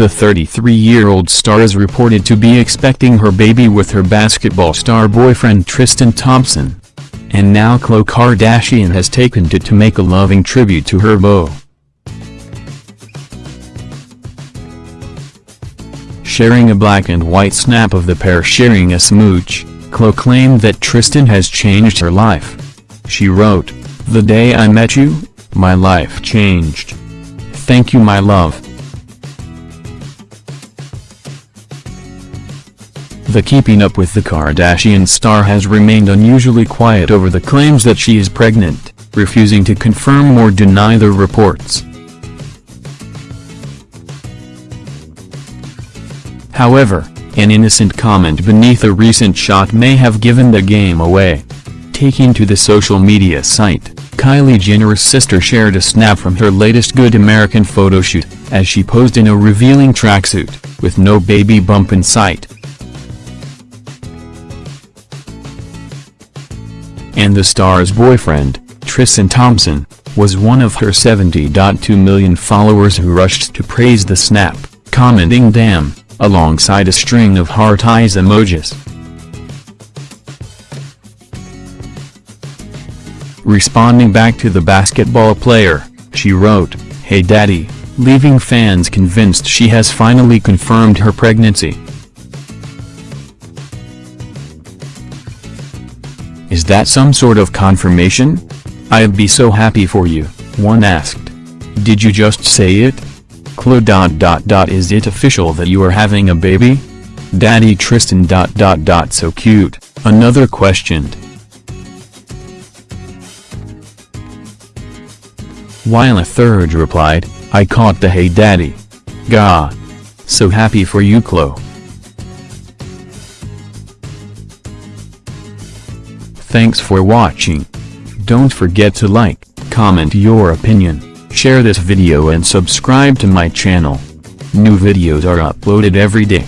The 33-year-old star is reported to be expecting her baby with her basketball star boyfriend Tristan Thompson. And now Khloe Kardashian has taken to to make a loving tribute to her beau. Sharing a black and white snap of the pair sharing a smooch, Khloe claimed that Tristan has changed her life. She wrote, The day I met you, my life changed. Thank you my love. The Keeping Up with the Kardashian star has remained unusually quiet over the claims that she is pregnant, refusing to confirm or deny the reports. However, an innocent comment beneath a recent shot may have given the game away. Taking to the social media site, Kylie Jenner's sister shared a snap from her latest Good American photoshoot, as she posed in a revealing tracksuit, with no baby bump in sight. And the star's boyfriend, Tristan Thompson, was one of her 70.2 million followers who rushed to praise the snap, commenting damn, alongside a string of heart eyes emojis. Responding back to the basketball player, she wrote, Hey daddy, leaving fans convinced she has finally confirmed her pregnancy. Is that some sort of confirmation? I'd be so happy for you, one asked. Did you just say it? Khloe dot dot dot is it official that you are having a baby? Daddy Tristan dot dot dot so cute, another questioned. While a third replied, I caught the hey daddy. Gah. So happy for you Khloe. Thanks for watching. Don't forget to like, comment your opinion, share this video and subscribe to my channel. New videos are uploaded every day.